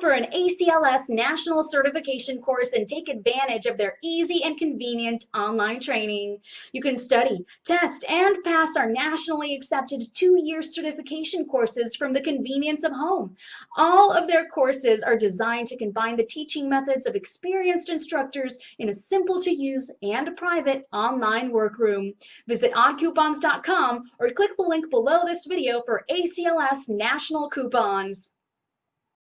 for an ACLS national certification course and take advantage of their easy and convenient online training. You can study, test, and pass our nationally accepted two-year certification courses from the convenience of home. All of their courses are designed to combine the teaching methods of experienced instructors in a simple to use and private online workroom. Visit oddcoupons.com or click the link below this video for ACLS national coupons.